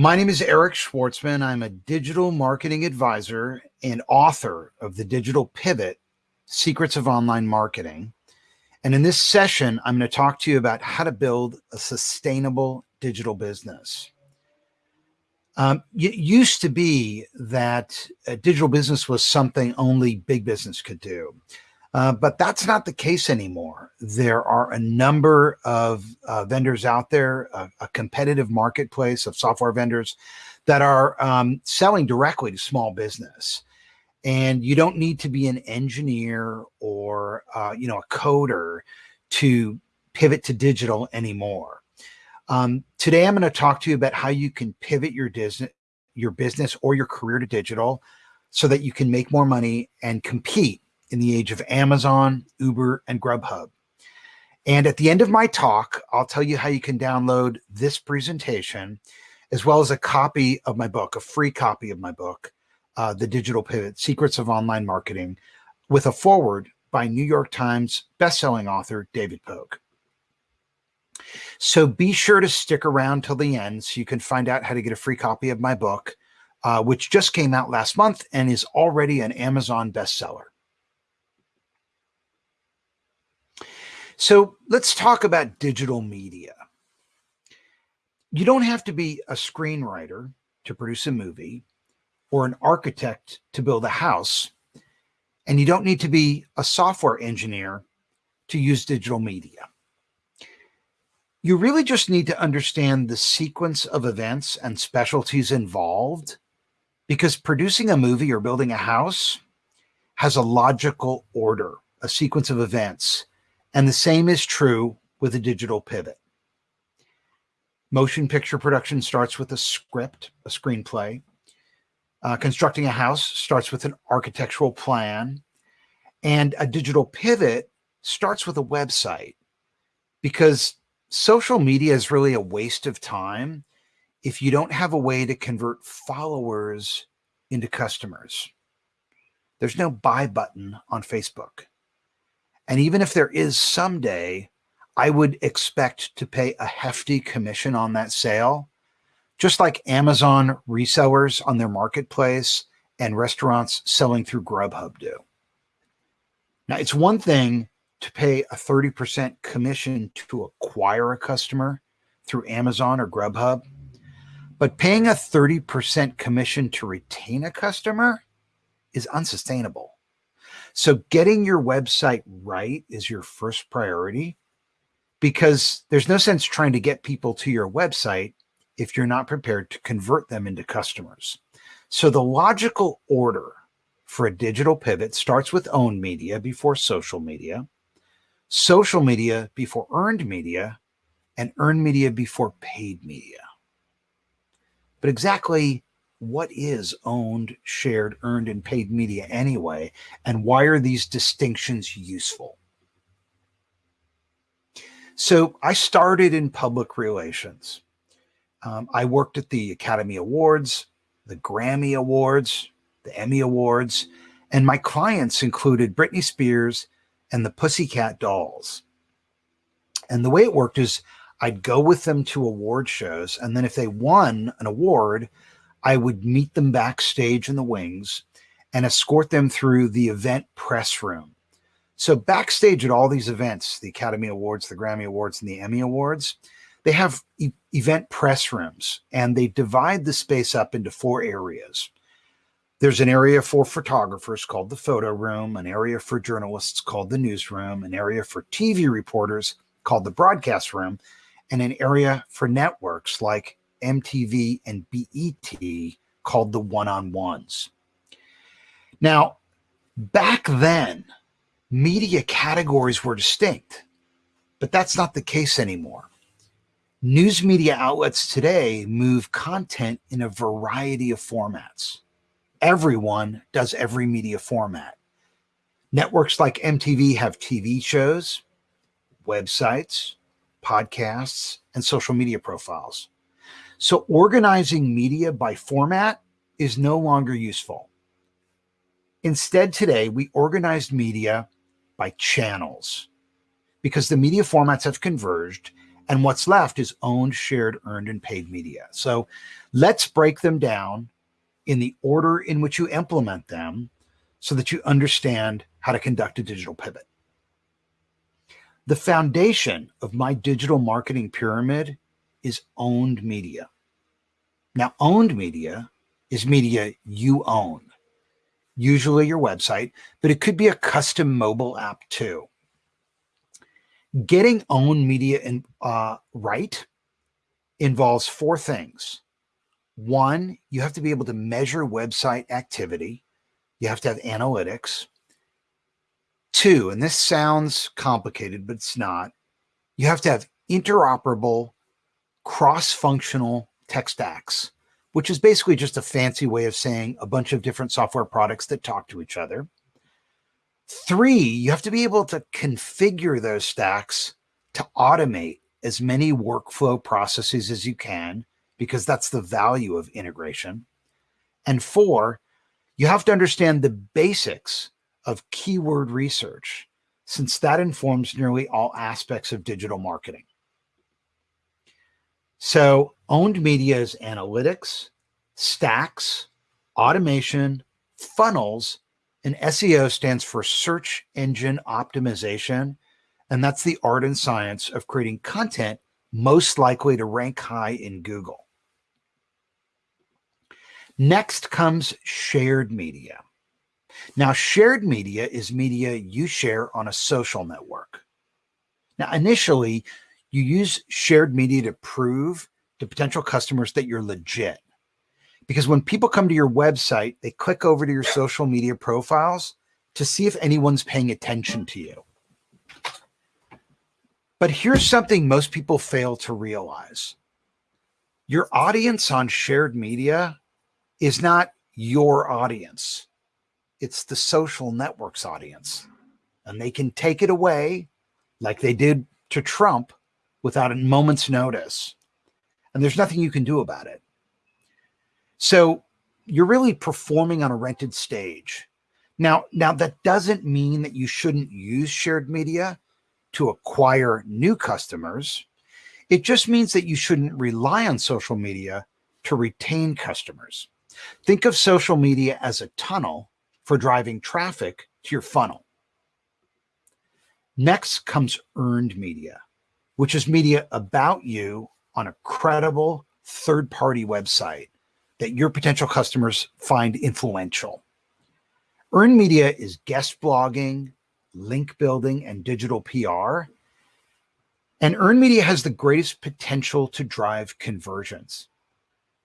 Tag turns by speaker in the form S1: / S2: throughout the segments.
S1: My name is Eric Schwartzman. I'm a digital marketing advisor and author of The Digital Pivot Secrets of Online Marketing. And in this session, I'm going to talk to you about how to build a sustainable digital business. Um, it used to be that a digital business was something only big business could do. Uh, but that's not the case anymore. There are a number of uh, vendors out there, a, competitive marketplace of software vendors that are um, selling directly to small business. And you don't need to be an engineer or uh, you know a coder to pivot to digital anymore. Um, today, I'm going to talk to you about how you can pivot your business, your business or your career to digital so that you can make more money and compete in the age of Amazon, Uber, and Grubhub. And at the end of my talk, I'll tell you how you can download this presentation, as well as a copy of my book, a free copy of my book, uh, The Digital Pivot, Secrets of Online Marketing, with a foreword by New York Times bestselling author David Pogue. So be sure to stick around till the end so you can find out how to get a free copy of my book, uh, which just came out last month and is already an Amazon bestseller. So let's talk about digital media. You don't have to be a screenwriter to produce a movie or an architect to build a house. And you don't need to be a software engineer to use digital media. You really just need to understand the sequence of events and specialties involved because producing a movie or building a house has a logical order, a sequence of events and the same is true with a digital pivot. Motion picture production starts with a script, a screenplay. Uh, constructing a house starts with an architectural plan. And a digital pivot starts with a website because social media is really a waste of time if you don't have a way to convert followers into customers. There's no buy button on Facebook. And even if there is someday, I would expect to pay a hefty commission on that sale, just like Amazon resellers on their marketplace and restaurants selling through Grubhub do. Now, it's one thing to pay a 30% commission to acquire a customer through Amazon or Grubhub, but paying a 30% commission to retain a customer is unsustainable. So getting your website right is your first priority because there's no sense trying to get people to your website if you're not prepared to convert them into customers. So the logical order for a digital pivot starts with owned media before social media, social media before earned media, and earned media before paid media. But exactly what is owned, shared, earned, and paid media anyway? And why are these distinctions useful? So I started in public relations. Um, I worked at the Academy Awards, the Grammy Awards, the Emmy Awards, and my clients included Britney Spears and the Pussycat Dolls. And the way it worked is I'd go with them to award shows, and then if they won an award, I would meet them backstage in the wings and escort them through the event press room. So backstage at all these events, the Academy Awards, the Grammy Awards, and the Emmy Awards, they have e event press rooms and they divide the space up into four areas. There's an area for photographers called the photo room, an area for journalists called the newsroom, an area for TV reporters called the broadcast room, and an area for networks like MTV and BET called the one-on-ones. Now, back then, media categories were distinct, but that's not the case anymore. News media outlets today move content in a variety of formats. Everyone does every media format. Networks like MTV have TV shows, websites, podcasts, and social media profiles. So organizing media by format is no longer useful. Instead, today we organized media by channels because the media formats have converged And what's left is owned, shared, earned, and paid media. So let's break them down in the order in which you implement them so that you understand how to conduct a digital pivot. The foundation of my digital marketing pyramid is owned media. Now, owned media is media you own, usually your website, but it could be a custom mobile app too. Getting owned media in, uh, right involves four things. One, you have to be able to measure website activity. You have to have analytics. Two, and this sounds complicated, but it's not, you have to have interoperable, cross-functional tech stacks, which is basically just a fancy way of saying a bunch of different software products that talk to each other. Three, you have to be able to configure those stacks to automate as many workflow processes as you can, because that's the value of integration. And four, you have to understand the basics of keyword research, since that informs nearly all aspects of digital marketing. So owned media is analytics, stacks, automation, funnels, and SEO stands for search engine optimization. And that's the art and science of creating content most likely to rank high in Google. Next comes shared media. Now, shared media is media you share on a social network. Now, initially, you use shared media to prove to potential customers that you're legit. Because when people come to your website, they click over to your social media profiles to see if anyone's paying attention to you. But here's something most people fail to realize. Your audience on shared media is not your audience it's the social networks audience. And they can take it away like they did to Trump without a moment's notice. And there's nothing you can do about it. So you're really performing on a rented stage. Now, now that doesn't mean that you shouldn't use shared media to acquire new customers. It just means that you shouldn't rely on social media to retain customers. Think of social media as a tunnel for driving traffic to your funnel. Next comes earned media, which is media about you on a credible third party website that your potential customers find influential. Earned media is guest blogging, link building, and digital PR. And earned media has the greatest potential to drive conversions,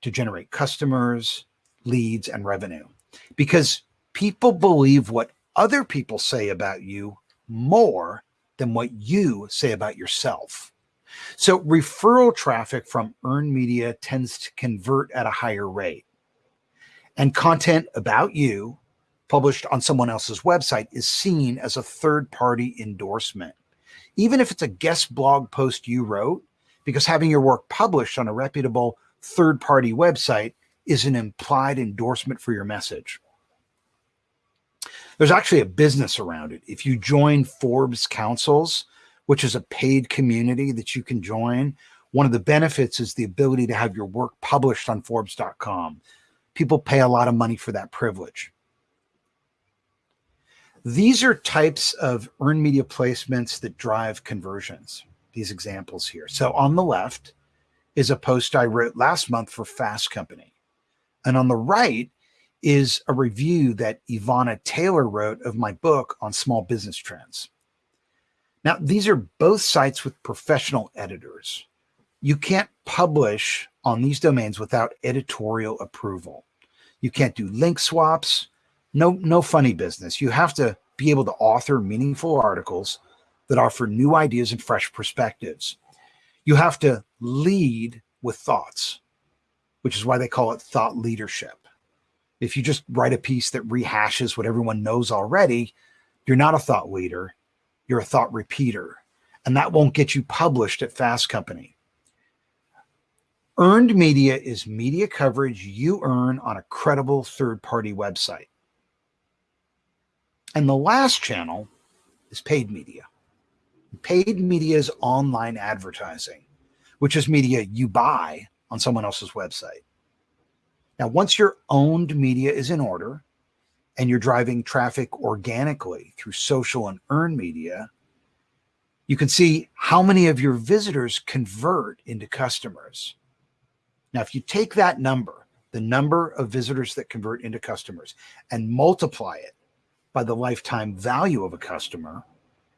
S1: to generate customers, leads, and revenue. Because people believe what other people say about you more than what you say about yourself. So referral traffic from earned media tends to convert at a higher rate. And content about you published on someone else's website is seen as a third party endorsement. Even if it's a guest blog post you wrote, because having your work published on a reputable third party website is an implied endorsement for your message. There's actually a business around it. If you join Forbes Councils, which is a paid community that you can join, one of the benefits is the ability to have your work published on Forbes.com. People pay a lot of money for that privilege. These are types of earned media placements that drive conversions, these examples here. So on the left is a post I wrote last month for Fast Company. And on the right is a review that Ivana Taylor wrote of my book on small business trends. Now, these are both sites with professional editors. You can't publish on these domains without editorial approval. You can't do link swaps, no, no funny business. You have to be able to author meaningful articles that offer new ideas and fresh perspectives. You have to lead with thoughts, which is why they call it thought leadership. If you just write a piece that rehashes what everyone knows already, you're not a thought leader, you're a thought repeater. And that won't get you published at Fast Company. Earned media is media coverage you earn on a credible third party website. And the last channel is paid media. Paid media is online advertising. which is media you buy on someone else's website. Now, once your owned media is in order and you're driving traffic organically through social and earned media, you can see how many of your visitors convert into customers. Now, if you take that number, the number of visitors that convert into customers, and multiply it by the lifetime value of a customer,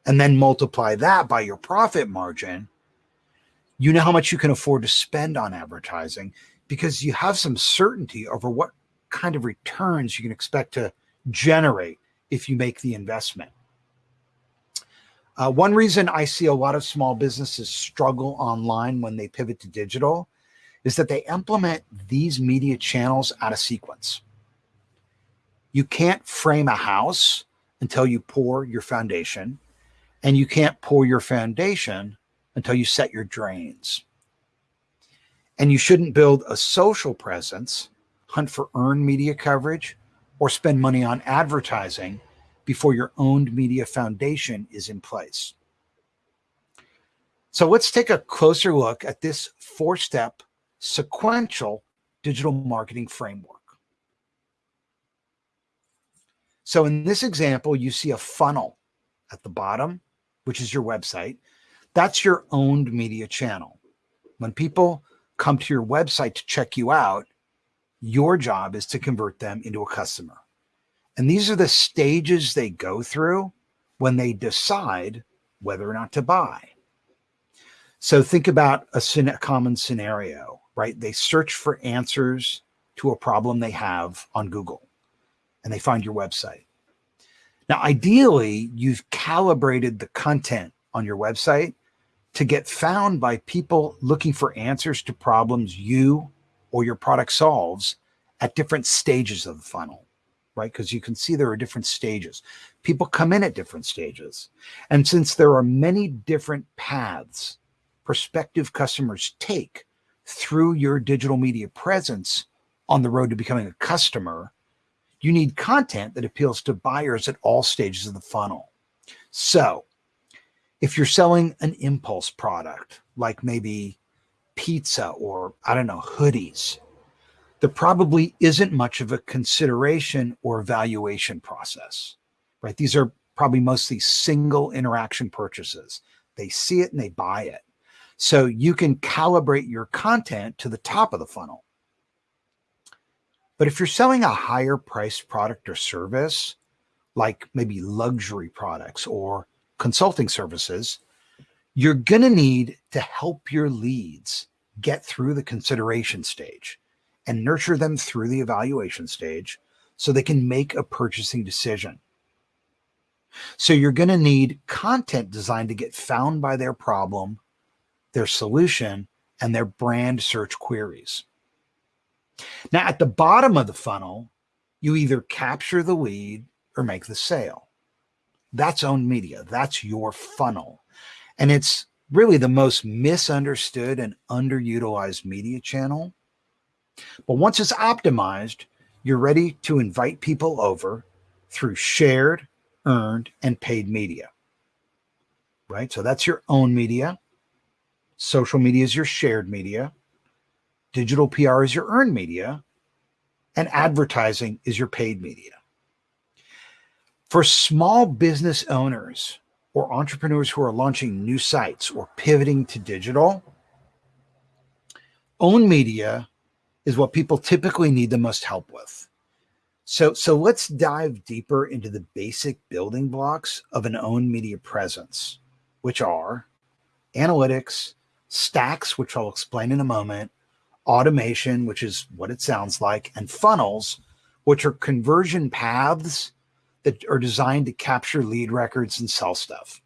S1: and then multiply that by your profit margin, you know how much you can afford to spend on advertising because you have some certainty over what kind of returns you can expect to generate if you make the investment. Uh, one reason I see a lot of small businesses struggle online when they pivot to digital is that they implement these media channels out of sequence. You can't frame a house until you pour your foundation, and you can't pour your foundation until you set your drains. And you shouldn't build a social presence, hunt for earned media coverage, or spend money on advertising before your owned media foundation is in place. So let's take a closer look at this four step sequential digital marketing framework. So in this example, you see a funnel at the bottom, which is your website. That's your owned media channel. When people come to your website to check you out, your job is to convert them into a customer. And these are the stages they go through when they decide whether or not to buy. So think about a, common scenario, right? They search for answers to a problem they have on Google and they find your website. Now, ideally, you've calibrated the content on your website to get found by people looking for answers to problems you or your product solves at different stages of the funnel right? Because you can see there are different stages. People come in at different stages. And since there are many different paths prospective customers take through your digital media presence on the road to becoming a customer, you need content that appeals to buyers at all stages of the funnel. So if you're selling an impulse product, like maybe pizza or I don't know, hoodies, there probably isn't much of a consideration or valuation process, right? These are probably mostly single interaction purchases. They see it and they buy it. So you can calibrate your content to the top of the funnel. But if you're selling a higher priced product or service, like maybe luxury products or consulting services, you're going to need to help your leads get through the consideration stage and nurture them through the evaluation stage so they can make a purchasing decision. So you're going to need content designed to get found by their problem, their solution, and their brand search queries. Now, at the bottom of the funnel, you either capture the lead or make the sale. That's owned media. That's your funnel. And it's really the most misunderstood and underutilized media channel but once it's optimized, you're ready to invite people over through shared, earned, and paid media. Right? So that's your own media. Social media is your shared media. Digital PR is your earned media. And advertising is your paid media. For small business owners or entrepreneurs who are launching new sites or pivoting to digital, own media is what people typically need the most help with. So, so let's dive deeper into the basic building blocks of an own media presence, which are analytics, stacks, which I'll explain in a moment, automation, which is what it sounds like, and funnels, which are conversion paths that are designed to capture lead records and sell stuff.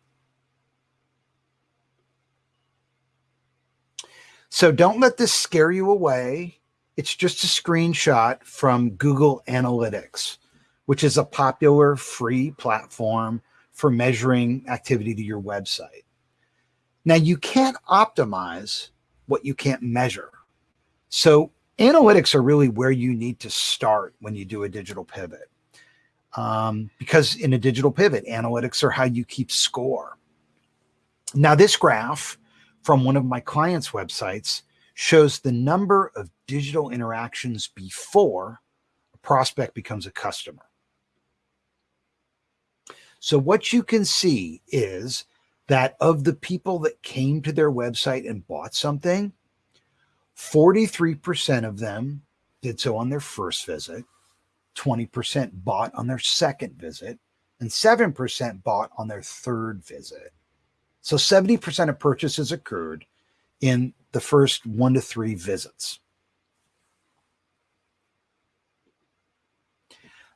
S1: So don't let this scare you away. It's just a screenshot from Google Analytics, which is a popular free platform for measuring activity to your website. Now, you can't optimize what you can't measure. So analytics are really where you need to start when you do a digital pivot. Um, because in a digital pivot, analytics are how you keep score. Now, this graph from one of my clients' websites shows the number of digital interactions before a prospect becomes a customer. So what you can see is that of the people that came to their website and bought something, 43% of them did so on their first visit, 20% bought on their second visit, and 7% bought on their third visit. So 70% of purchases occurred in the first one to three visits.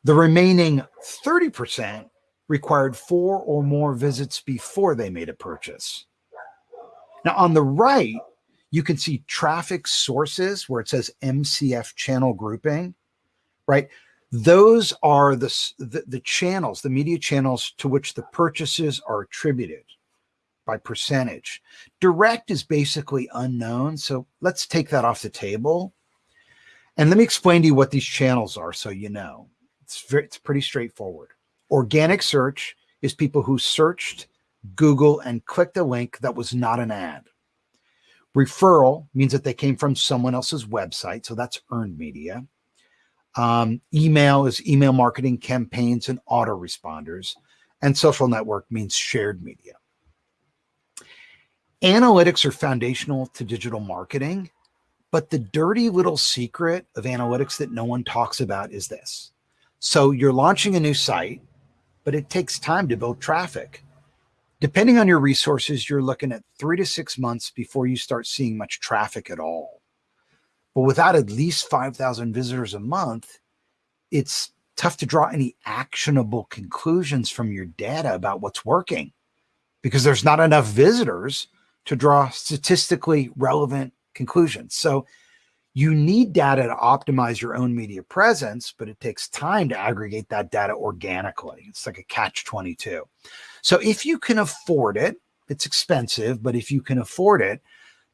S1: The remaining 30% required four or more visits before they made a purchase. Now, on the right, you can see traffic sources where it says MCF channel grouping, right? Those are the, the, the channels, the media channels to which the purchases are attributed by percentage. Direct is basically unknown. So let's take that off the table. And let me explain to you what these channels are so you know. It's, very, it's pretty straightforward. Organic search is people who searched Google and clicked a link that was not an ad. Referral means that they came from someone else's website. So that's earned media. Um, email is email marketing campaigns and autoresponders. And social network means shared media. Analytics are foundational to digital marketing, but the dirty little secret of analytics that no one talks about is this. So you're launching a new site, but it takes time to build traffic. Depending on your resources, you're looking at three to six months before you start seeing much traffic at all. But without at least 5,000 visitors a month, it's tough to draw any actionable conclusions from your data about what's working because there's not enough visitors to draw statistically relevant conclusions. So you need data to optimize your own media presence, but it takes time to aggregate that data organically. It's like a catch 22. So if you can afford it, it's expensive, but if you can afford it,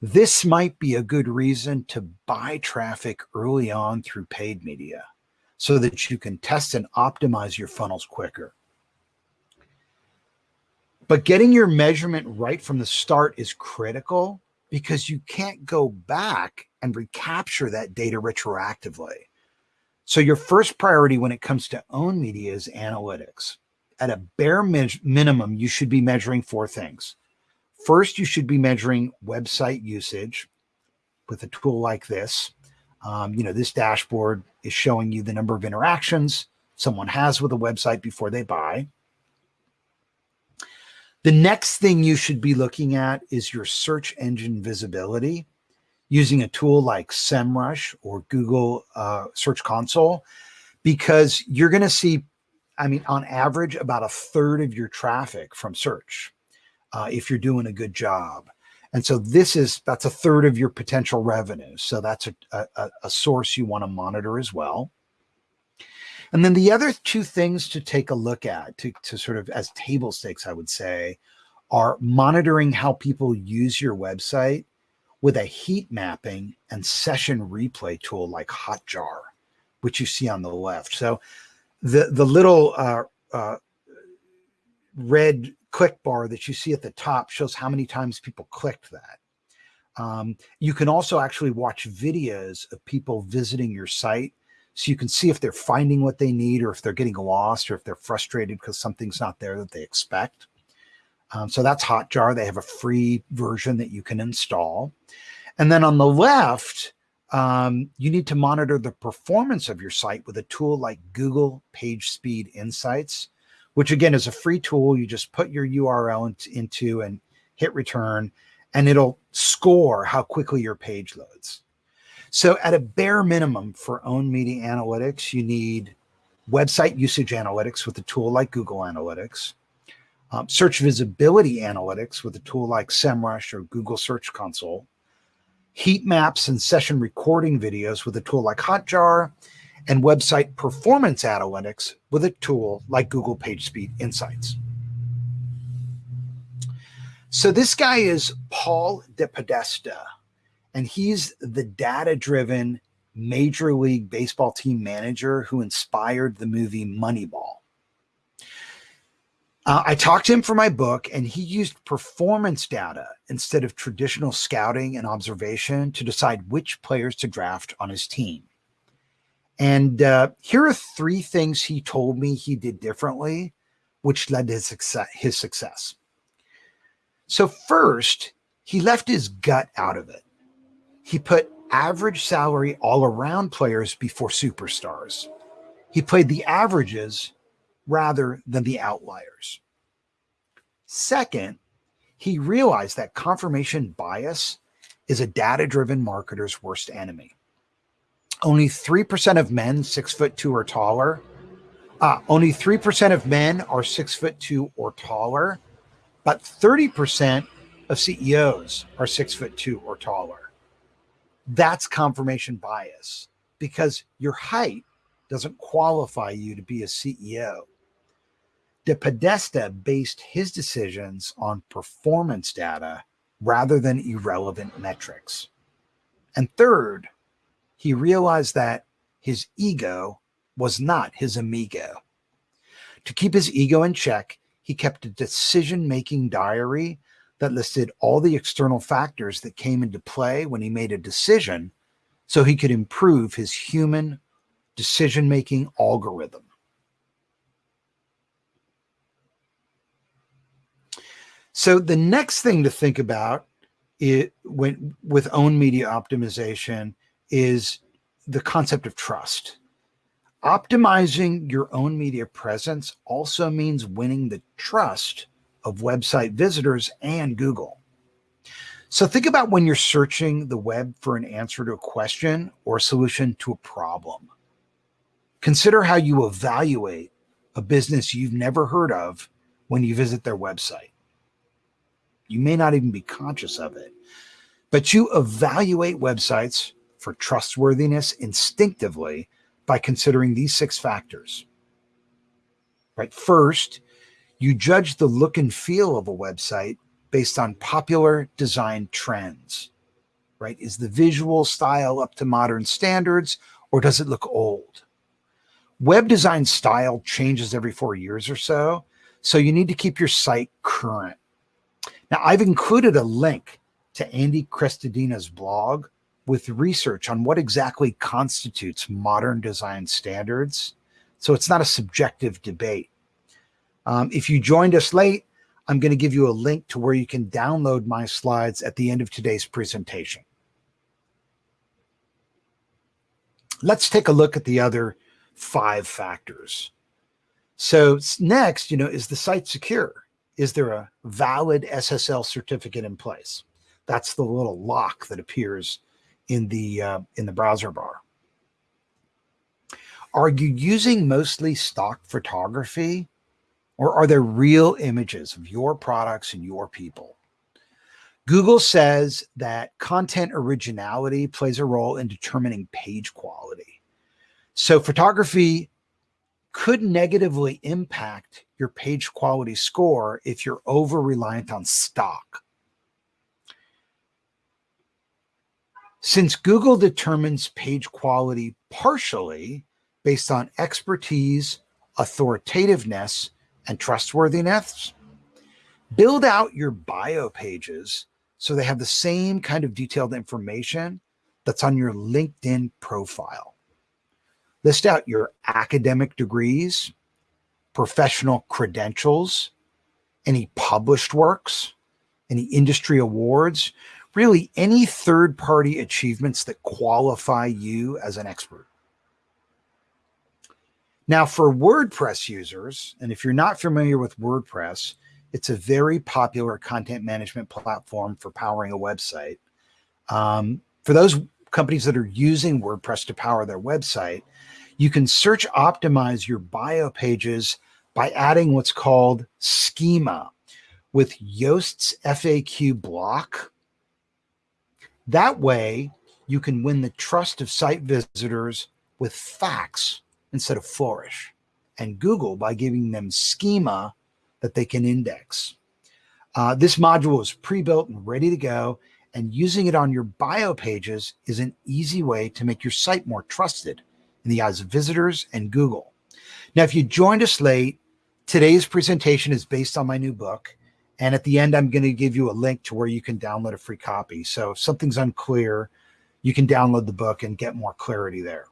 S1: this might be a good reason to buy traffic early on through paid media so that you can test and optimize your funnels quicker. But getting your measurement right from the start is critical because you can't go back and recapture that data retroactively. So your first priority when it comes to own media is analytics. At a bare minimum, you should be measuring four things. First, you should be measuring website usage with a tool like this. Um, you know, this dashboard is showing you the number of interactions someone has with a website before they buy. The next thing you should be looking at is your search engine visibility using a tool like SEMrush or Google uh, Search Console, because you're going to see, I mean, on average, about a third of your traffic from search uh, if you're doing a good job. And so this is, that's a third of your potential revenue. So that's a, a, a source you want to monitor as well. And then the other two things to take a look at to, to sort of as table stakes, I would say, are monitoring how people use your website with a heat mapping and session replay tool like Hotjar, which you see on the left. So the, the little uh, uh, red click bar that you see at the top shows how many times people clicked that. Um, you can also actually watch videos of people visiting your site so you can see if they're finding what they need or if they're getting lost or if they're frustrated because something's not there that they expect. Um, so that's Hotjar. They have a free version that you can install. And then on the left, um, you need to monitor the performance of your site with a tool like Google PageSpeed Insights, which again is a free tool. You just put your URL into and hit return, and it'll score how quickly your page loads. So at a bare minimum for own media analytics, you need website usage analytics with a tool like Google Analytics, um, search visibility analytics with a tool like SEMrush or Google Search Console, heat maps and session recording videos with a tool like Hotjar, and website performance analytics with a tool like Google PageSpeed Insights. So this guy is Paul DePodesta and he's the data driven Major League Baseball team manager who inspired the movie Moneyball. Uh, I talked to him for my book, and he used performance data instead of traditional scouting and observation to decide which players to draft on his team. And uh, here are three things he told me he did differently, which led to his success. His success. So, first, he left his gut out of it. He put average salary all around players before superstars. He played the averages rather than the outliers. Second, he realized that confirmation bias is a data driven marketer's worst enemy. Only 3% of men six foot two or taller. Uh, only 3% of men are six foot two or taller, but 30% of CEOs are six foot two or taller. That's confirmation bias because your height doesn't qualify you to be a CEO. De Podesta based his decisions on performance data rather than irrelevant metrics. And third, he realized that his ego was not his amigo. To keep his ego in check, he kept a decision making diary that listed all the external factors that came into play when he made a decision so he could improve his human decision making algorithm. So the next thing to think about it when with own media optimization is the concept of trust. Optimizing your own media presence also means winning the trust of website visitors and Google. So think about when you're searching the web for an answer to a question or a solution to a problem. Consider how you evaluate a business you've never heard of when you visit their website. You may not even be conscious of it, but you evaluate websites for trustworthiness instinctively by considering these six factors. Right. First, you judge the look and feel of a website based on popular design trends. Right. Is the visual style up to modern standards or does it look old? Web design style changes every four years or so. So you need to keep your site current. Now, I've included a link to Andy Crestodina's blog with research on what exactly constitutes modern design standards. So it's not a subjective debate. Um, if you joined us late, I'm going to give you a link to where you can download my slides at the end of today's presentation. Let's take a look at the other five factors. So next, you know, is the site secure? is there a valid SSL certificate in place? That's the little lock that appears in the uh, in the browser bar. Are you using mostly stock photography or are there real images of your products and your people? Google says that content originality plays a role in determining page quality. So photography could negatively impact your page quality score if you're over reliant on stock. Since Google determines page quality partially based on expertise, authoritativeness, and trustworthiness, build out your bio pages so they have the same kind of detailed information that's on your LinkedIn profile. List out your academic degrees, professional credentials, any published works, any industry awards, really any third party achievements that qualify you as an expert. Now, for WordPress users, and if you're not familiar with WordPress, it's a very popular content management platform for powering a website. Um, for those companies that are using WordPress to power their website, you can search optimize your bio pages by adding what's called schema with Yoast's FAQ block. That way, you can win the trust of site visitors with facts instead of flourish, and Google by giving them schema that they can index. Uh, this module is pre-built and ready to go, and using it on your bio pages is an easy way to make your site more trusted in the eyes of visitors and Google. Now, if you joined us late, Today's presentation is based on my new book. And at the end, I'm going to give you a link to where you can download a free copy. So if something's unclear, you can download the book and get more clarity there.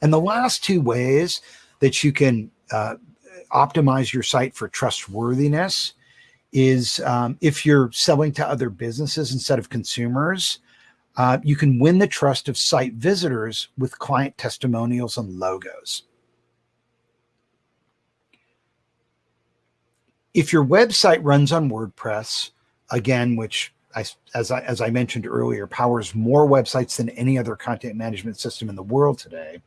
S1: And the last two ways that you can uh, optimize your site for trustworthiness is um, if you're selling to other businesses instead of consumers, uh, you can win the trust of site visitors with client testimonials and logos. If your website runs on WordPress, again, which I, as, I, as I mentioned earlier, powers more websites than any other content management system in the world today.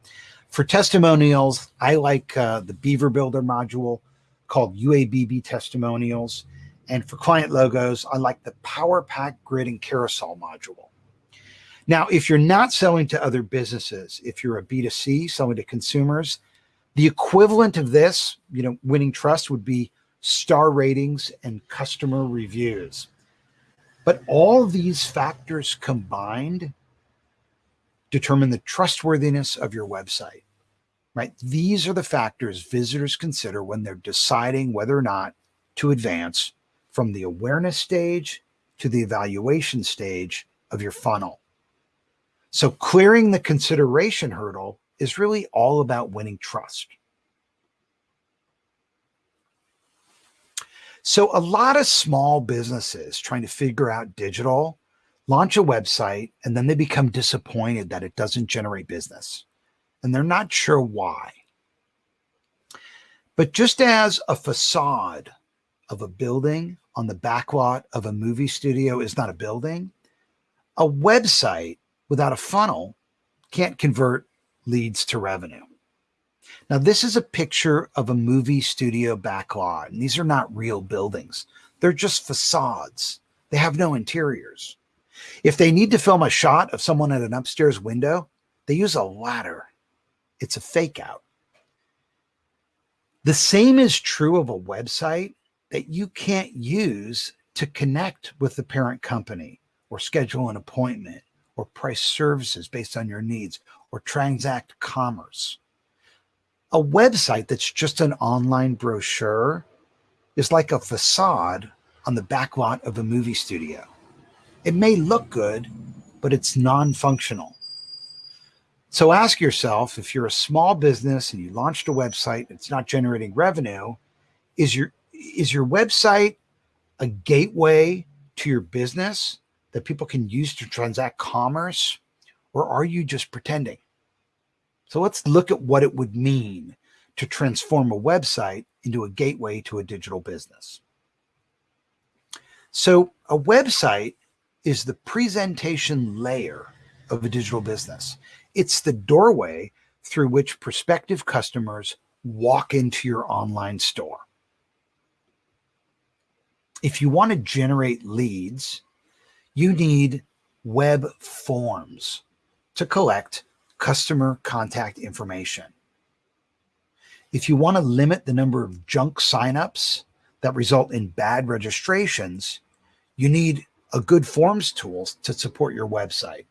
S1: For testimonials, I like uh, the Beaver Builder module called UABB Testimonials. And for client logos, I like the Power Pack Grid and Carousel module. Now, if you're not selling to other businesses, if you're a B2C selling to consumers, the equivalent of this, you know, winning trust would be star ratings, and customer reviews. But all these factors combined determine the trustworthiness of your website, right? These are the factors visitors consider when they're deciding whether or not to advance from the awareness stage to the evaluation stage of your funnel. So clearing the consideration hurdle is really all about winning trust. So a lot of small businesses trying to figure out digital launch a website and then they become disappointed that it doesn't generate business and they're not sure why. But just as a facade of a building on the backlot of a movie studio is not a building, a website without a funnel can't convert leads to revenue. Now, this is a picture of a movie studio backlot, and these are not real buildings. They're just facades. They have no interiors. If they need to film a shot of someone at an upstairs window, they use a ladder. It's a fake out. The same is true of a website that you can't use to connect with the parent company or schedule an appointment or price services based on your needs or transact commerce a website that's just an online brochure is like a facade on the backlot of a movie studio. It may look good, but it's non-functional. So ask yourself, if you're a small business and you launched a website, it's not generating revenue, is your, is your website a gateway to your business that people can use to transact commerce? Or are you just pretending? So let's look at what it would mean to transform a website into a gateway to a digital business. So a website is the presentation layer of a digital business. It's the doorway through which prospective customers walk into your online store. If you want to generate leads, you need web forms to collect customer contact information. If you want to limit the number of junk signups that result in bad registrations, you need a good forms tool to support your website.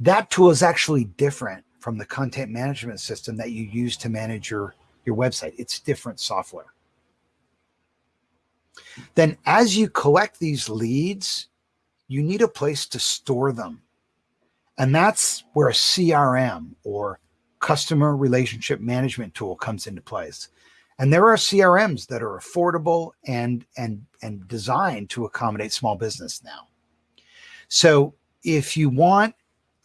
S1: That tool is actually different from the content management system that you use to manage your, your website. It's different software. Then as you collect these leads, you need a place to store them. And that's where a CRM or customer relationship management tool comes into place. And there are CRMs that are affordable and, and, and designed to accommodate small business now. So if you want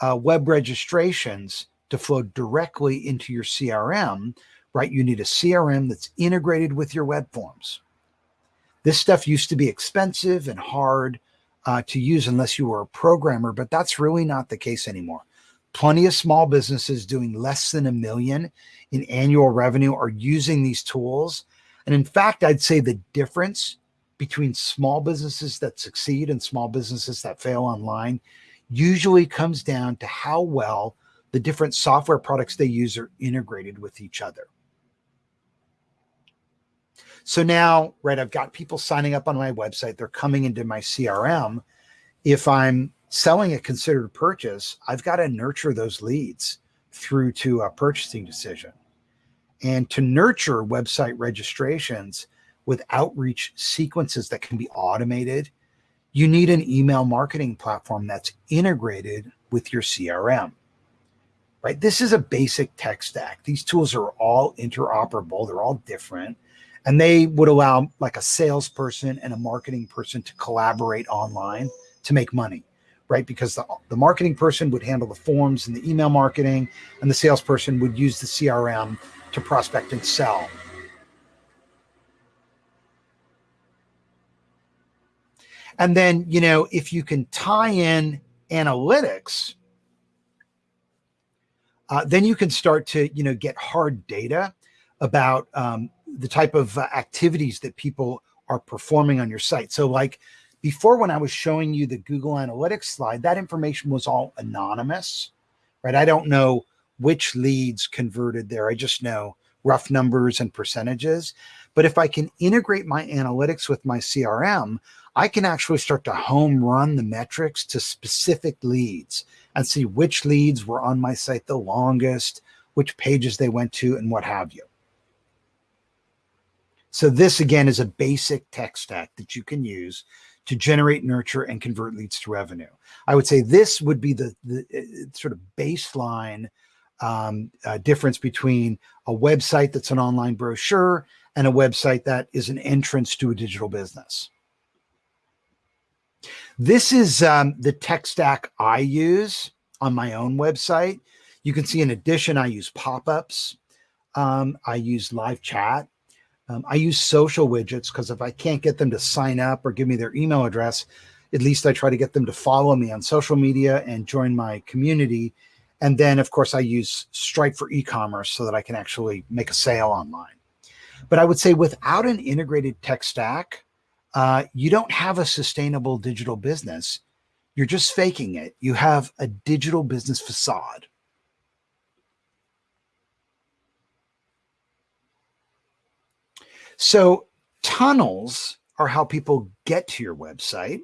S1: uh, web registrations to flow directly into your CRM, right, you need a CRM that's integrated with your web forms. This stuff used to be expensive and hard uh, to use unless you were a programmer, but that's really not the case anymore. Plenty of small businesses doing less than a million in annual revenue are using these tools. And in fact, I'd say the difference between small businesses that succeed and small businesses that fail online usually comes down to how well the different software products they use are integrated with each other. So now, right, I've got people signing up on my website. They're coming into my CRM. If I'm selling a considered purchase, I've got to nurture those leads through to a purchasing decision. And to nurture website registrations with outreach sequences that can be automated, you need an email marketing platform that's integrated with your CRM. Right? This is a basic tech stack. These tools are all interoperable, they're all different, and they would allow like a salesperson and a marketing person to collaborate online to make money right? Because the, the marketing person would handle the forms and the email marketing, and the salesperson would use the CRM to prospect and sell. And then, you know, if you can tie in analytics, uh, then you can start to, you know, get hard data about um, the type of uh, activities that people are performing on your site. So like before when I was showing you the Google Analytics slide, that information was all anonymous, right? I don't know which leads converted there. I just know rough numbers and percentages. But if I can integrate my analytics with my CRM, I can actually start to home run the metrics to specific leads and see which leads were on my site the longest, which pages they went to, and what have you. So this again is a basic tech stack that you can use to generate, nurture, and convert leads to revenue. I would say this would be the, the uh, sort of baseline um, uh, difference between a website that's an online brochure and a website that is an entrance to a digital business. This is um, the tech stack I use on my own website. You can see in addition, I use pop-ups. Um, I use live chat. Um, I use social widgets because if I can't get them to sign up or give me their email address, at least I try to get them to follow me on social media and join my community. And then, of course, I use Stripe for e-commerce so that I can actually make a sale online. But I would say without an integrated tech stack, uh, you don't have a sustainable digital business. You're just faking it. You have a digital business facade. So tunnels are how people get to your website.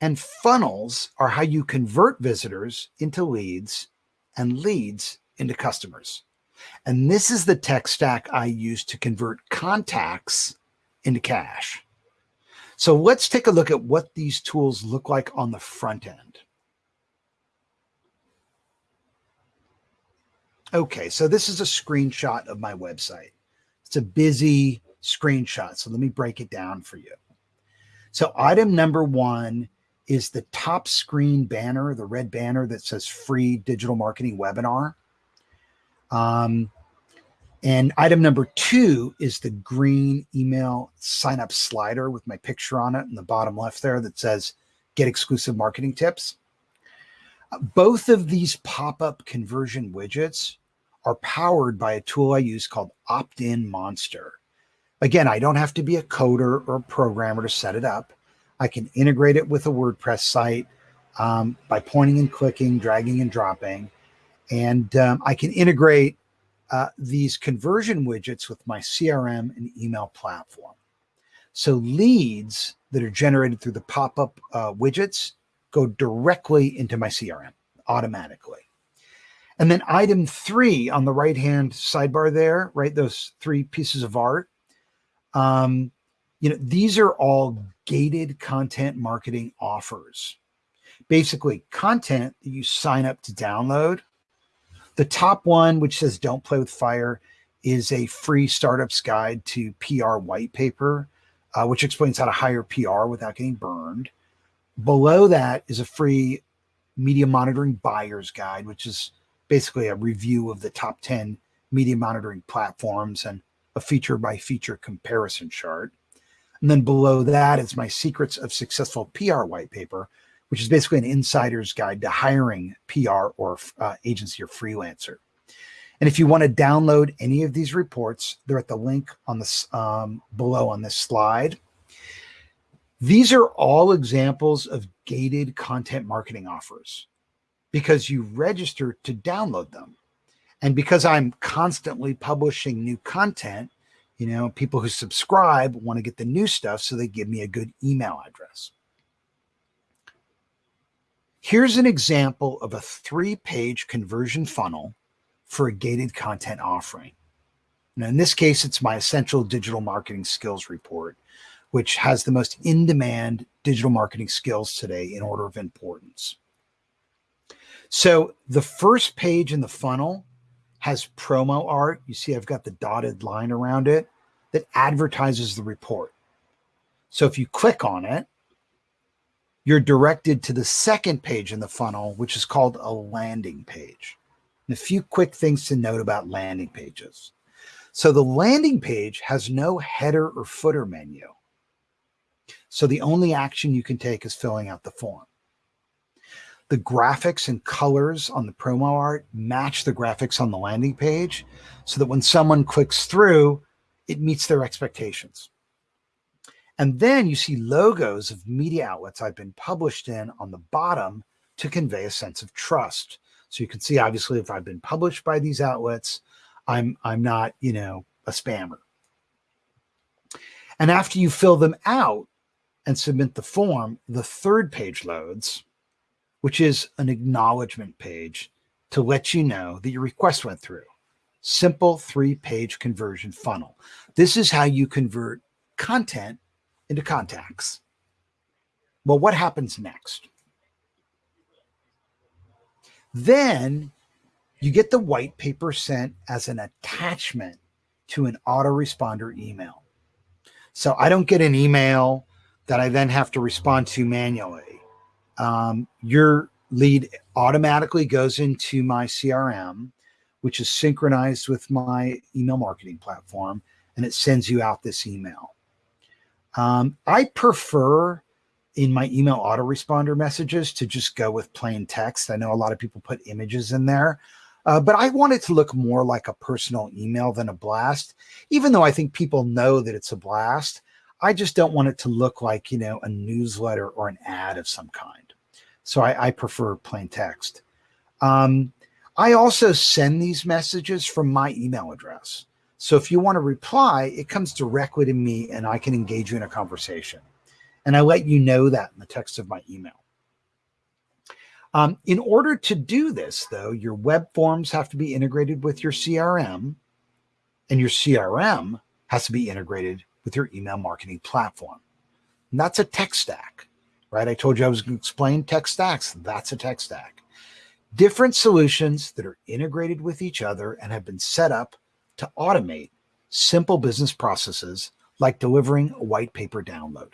S1: And funnels are how you convert visitors into leads and leads into customers. And this is the tech stack I use to convert contacts into cash. So let's take a look at what these tools look like on the front end. Okay, so this is a screenshot of my website. It's a busy screenshot. So let me break it down for you. So item number one is the top screen banner, the red banner that says free digital marketing webinar. Um, and item number two is the green email sign up slider with my picture on it in the bottom left there that says get exclusive marketing tips. Both of these pop up conversion widgets are powered by a tool I use called OptinMonster. Again, I don't have to be a coder or a programmer to set it up. I can integrate it with a WordPress site um, by pointing and clicking, dragging and dropping. And um, I can integrate uh, these conversion widgets with my CRM and email platform. So leads that are generated through the pop-up uh, widgets go directly into my CRM automatically. And then item three on the right-hand sidebar there, right? Those three pieces of art. Um, you know, these are all gated content marketing offers. Basically, content that you sign up to download. The top one, which says don't play with fire, is a free startups guide to PR white paper, uh, which explains how to hire PR without getting burned. Below that is a free media monitoring buyer's guide, which is basically a review of the top 10 media monitoring platforms and a feature by feature comparison chart. And then below that is my secrets of successful PR white paper, which is basically an insider's guide to hiring PR or uh, agency or freelancer. And if you want to download any of these reports, they're at the link on this um, below on this slide. These are all examples of gated content marketing offers because you register to download them. And because I'm constantly publishing new content, you know, people who subscribe want to get the new stuff, so they give me a good email address. Here's an example of a three page conversion funnel for a gated content offering. Now, in this case, it's my essential digital marketing skills report, which has the most in demand digital marketing skills today in order of importance. So the first page in the funnel has promo art. You see, I've got the dotted line around it that advertises the report. So if you click on it, you're directed to the second page in the funnel, which is called a landing page. And a few quick things to note about landing pages. So the landing page has no header or footer menu. So the only action you can take is filling out the form. The graphics and colors on the promo art match the graphics on the landing page so that when someone clicks through, it meets their expectations. And then you see logos of media outlets I've been published in on the bottom to convey a sense of trust. So you can see, obviously, if I've been published by these outlets, I'm, I'm not, you know, a spammer. And after you fill them out and submit the form, the third page loads, which is an acknowledgement page to let you know that your request went through. Simple three page conversion funnel. This is how you convert content into contacts. Well, what happens next? Then you get the white paper sent as an attachment to an autoresponder email. So I don't get an email that I then have to respond to manually. Um, your lead automatically goes into my CRM, which is synchronized with my email marketing platform, and it sends you out this email. Um, I prefer in my email autoresponder messages to just go with plain text. I know a lot of people put images in there, uh, but I want it to look more like a personal email than a blast. Even though I think people know that it's a blast, I just don't want it to look like, you know, a newsletter or an ad of some kind. So I, I prefer plain text. Um, I also send these messages from my email address. So if you want to reply, it comes directly to me and I can engage you in a conversation. And I let you know that in the text of my email. Um, in order to do this, though, your web forms have to be integrated with your CRM, and your CRM has to be integrated with your email marketing platform. And that's a tech stack, right? I told you I was going to explain tech stacks. That's a tech stack. Different solutions that are integrated with each other and have been set up to automate simple business processes like delivering a white paper download.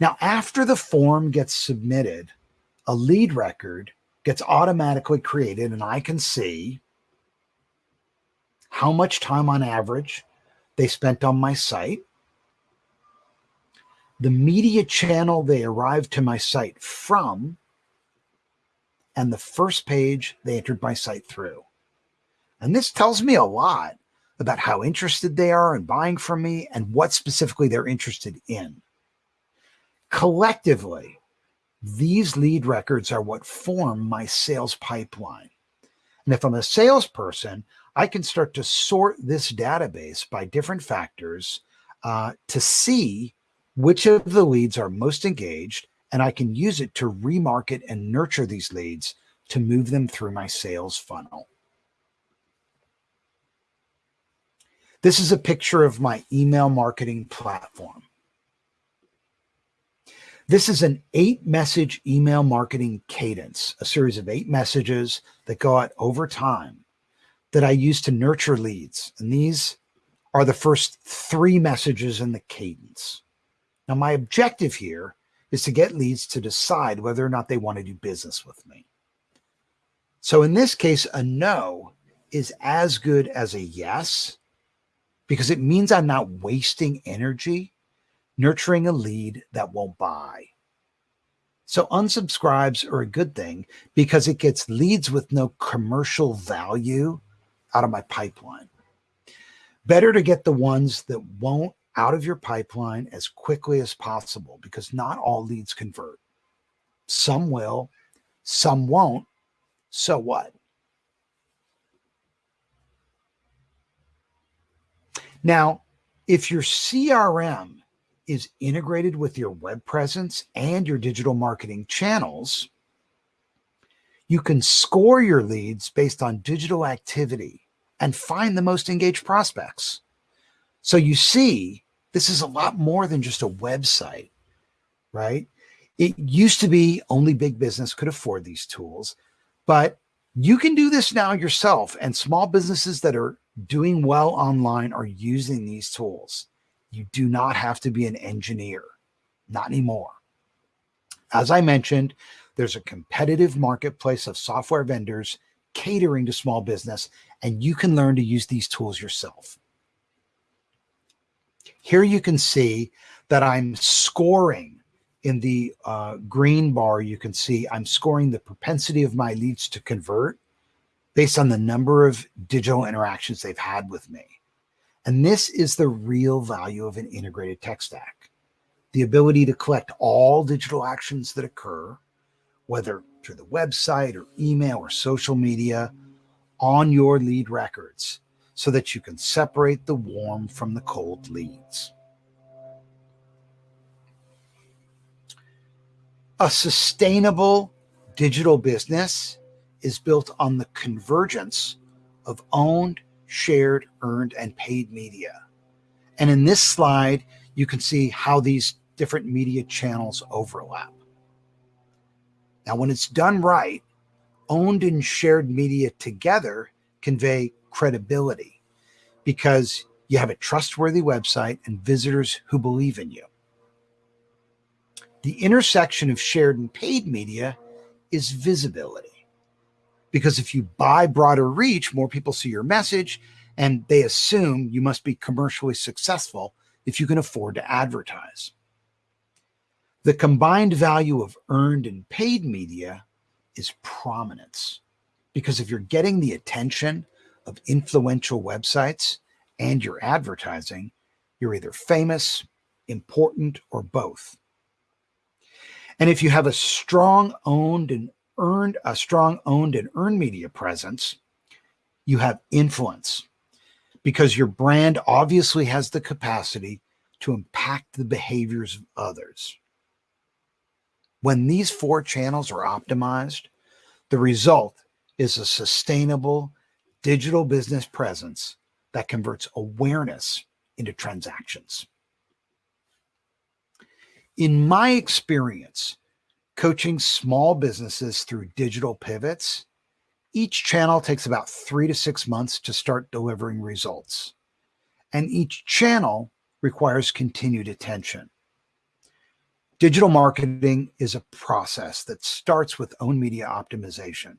S1: Now, after the form gets submitted, a lead record gets automatically created and I can see how much time on average they spent on my site, the media channel they arrived to my site from, and the first page they entered my site through. And this tells me a lot about how interested they are in buying from me and what specifically they're interested in. Collectively, these lead records are what form my sales pipeline. And if I'm a salesperson, I can start to sort this database by different factors uh, to see which of the leads are most engaged, and I can use it to remarket and nurture these leads to move them through my sales funnel. This is a picture of my email marketing platform. This is an eight message email marketing cadence, a series of eight messages that go out over time that I use to nurture leads. And these are the first three messages in the cadence. Now, my objective here is to get leads to decide whether or not they want to do business with me. So in this case, a no is as good as a yes because it means I'm not wasting energy nurturing a lead that won't buy. So unsubscribes are a good thing because it gets leads with no commercial value out of my pipeline. Better to get the ones that won't out of your pipeline as quickly as possible because not all leads convert. Some will, some won't. So what? Now, if your CRM is integrated with your web presence and your digital marketing channels, You can score your leads based on digital activity and find the most engaged prospects. So you see, this is a lot more than just a website, right? It used to be only big business could afford these tools, but you can do this now yourself. And small businesses that are doing well online are using these tools. You do not have to be an engineer, not anymore. As I mentioned, there's a competitive marketplace of software vendors catering to small business, and you can learn to use these tools yourself. Here you can see that I'm scoring in the uh, green bar, you can see I'm scoring the propensity of my leads to convert based on the number of digital interactions they've had with me. And this is the real value of an integrated tech stack. The ability to collect all digital actions that occur, whether through the website or email or social media, on your lead records so that you can separate the warm from the cold leads. A sustainable digital business is built on the convergence of owned, shared, earned, and paid media. And in this slide, you can see how these different media channels overlap. Now, when it's done right, owned and shared media together convey credibility because you have a trustworthy website and visitors who believe in you. The intersection of shared and paid media is visibility. Because if you buy broader reach, more people see your message and they assume you must be commercially successful if you can afford to advertise. The combined value of earned and paid media is prominence. Because if you're getting the attention of influential websites and your advertising, you're either famous, important, or both. And if you have a strong owned and earned, a strong owned and earned media presence, you have influence because your brand obviously has the capacity to impact the behaviors of others. When these four channels are optimized, the result is a sustainable digital business presence that converts awareness into transactions. In my experience, coaching small businesses through digital pivots, each channel takes about three to six months to start delivering results. And each channel requires continued attention. Digital marketing is a process that starts with own media optimization.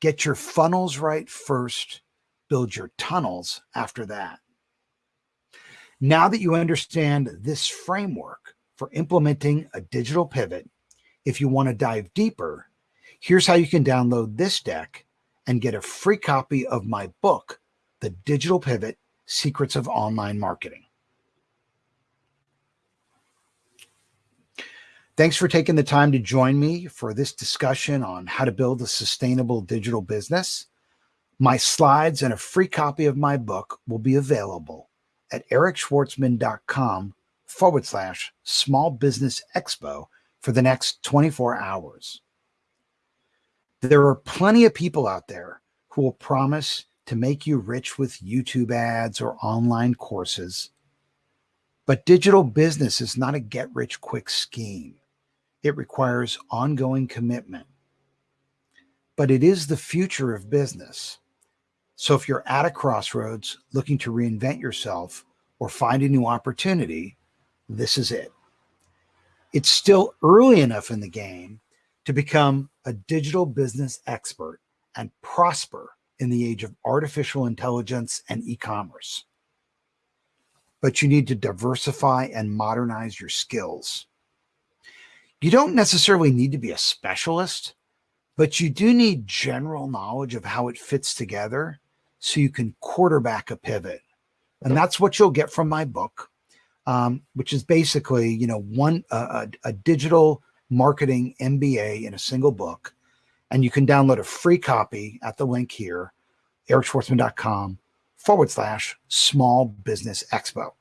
S1: Get your funnels right first, build your tunnels after that. Now that you understand this framework, for implementing a digital pivot, if you want to dive deeper, here's how you can download this deck and get a free copy of my book, The Digital Pivot Secrets of Online Marketing. Thanks for taking the time to join me for this discussion on how to build a sustainable digital business. My slides and a free copy of my book will be available at ericschwartzman.com forward slash small business expo for the next 24 hours. There are plenty of people out there who will promise to make you rich with YouTube ads or online courses. But digital business is not a get rich quick scheme. It requires ongoing commitment. But it is the future of business. So if you're at a crossroads looking to reinvent yourself or find a new opportunity, this is it. It's still early enough in the game to become a digital business expert and prosper in the age of artificial intelligence and e-commerce. But you need to diversify and modernize your skills. You don't necessarily need to be a specialist, but you do need general knowledge of how it fits together so you can quarterback a pivot. And that's what you'll get from my book um, which is basically, you know, one uh, a, a digital marketing MBA in a single book. And you can download a free copy at the link here, ericschwartzman.com forward slash small business expo.